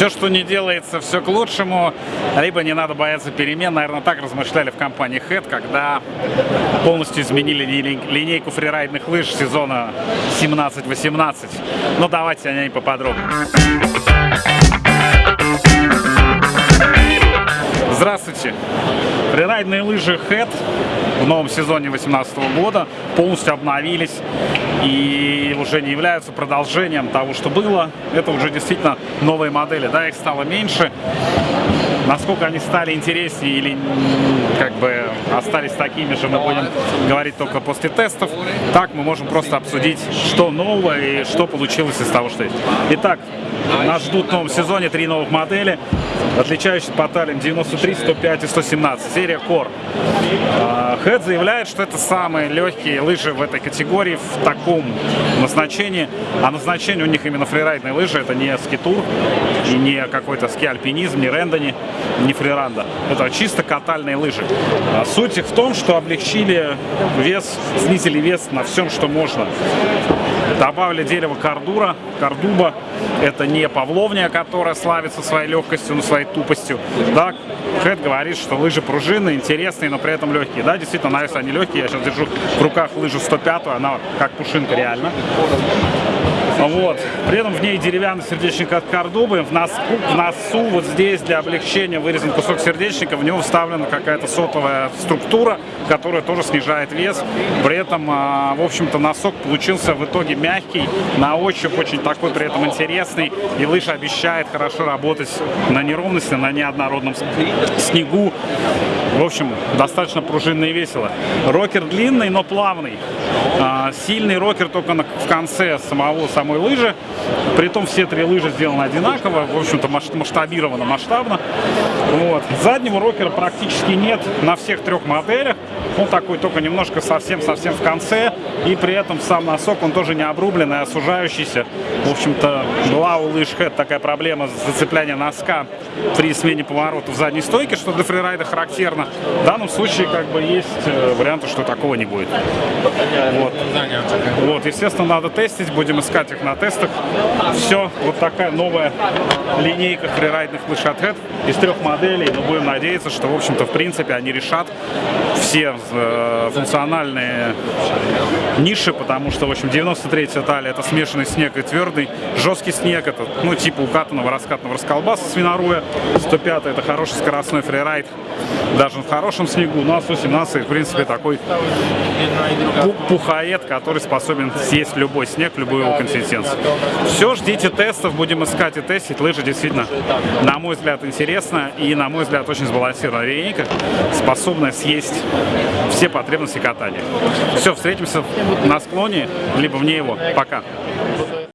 Все, что не делается, все к лучшему, либо не надо бояться перемен. Наверное, так размышляли в компании Head, когда полностью изменили линейку фрирайдных лыж сезона 17-18. Но давайте о ней поподробнее. Здравствуйте! Фрирайдные лыжи Head в новом сезоне 2018 года полностью обновились и уже не являются продолжением того, что было. Это уже действительно новые модели. Да, их стало меньше. Насколько они стали интереснее или как бы остались такими же, мы будем говорить только после тестов. Так мы можем просто обсудить, что нового и что получилось из того, что есть. Итак, нас ждут в новом сезоне три новых модели, отличающиеся по талиям 93, 105 и 117. Серия Core. Head заявляет, что это самые легкие лыжи в этой категории в таком назначении. А назначение у них именно фрирайдные лыжи. Это не скитур и не какой-то ски-альпинизм, не рендони, не фриранда. Это чисто катальные лыжи. А суть их в том, что облегчили вес, снизили вес на всем, что можно. Добавили дерево кардура, кардуба. Это не павловния, которая славится своей легкостью, но своей тупостью. Да, Хэт говорит, что лыжи пружинные, интересные, но при этом легкие. Да, действительно, нравится, они легкие. Я сейчас держу в руках лыжу 105, она как пушинка реально. Вот. При этом в ней деревянный сердечник от Кордубы. В носу, в носу вот здесь для облегчения вырезан кусок сердечника. В него вставлена какая-то сотовая структура, которая тоже снижает вес. При этом, а, в общем-то, носок получился в итоге мягкий, на ощупь очень такой при этом интересный. И лыжа обещает хорошо работать на неровности, на неоднородном снегу. В общем, достаточно пружинно и весело. Рокер длинный, но плавный. А, сильный рокер только в конце самого самой лыжи. Притом все три лыжи сделаны одинаково, в общем-то масштабировано, масштабно. Вот. Заднего рокера практически нет на всех трех моделях. Он такой только немножко совсем-совсем в конце. И при этом сам носок, он тоже не обрубленный, а сужающийся. В общем-то, была у лыж Head такая проблема с зацеплением носка при смене поворота в задней стойке, что для фрирайда характерно. В данном случае как бы есть э, варианты, что такого не будет. Вот. вот, естественно, надо тестить, будем искать их на тестах. Все, вот такая новая линейка фрирайдных Head из трех моделей. Но будем надеяться, что, в общем-то, в принципе, они решат все э, функциональные ниши, потому что, в общем, 93-я талия это смешанный снег и твердый, жесткий снег, это, ну, типа укатанного, раскатанного расколбаса свиноруя, 105 это хороший скоростной фрирайд, даже в хорошем снегу, ну, а 117 в принципе, такой пухоед, который способен съесть любой снег, любую его консистенцию. Все, ждите тестов, будем искать и тестить. Лыжи действительно, на мой взгляд, интересно и, на мой взгляд, очень сбалансированная линейка, способная съесть все потребности катания. Все, встретимся на склоне, либо вне его. Пока.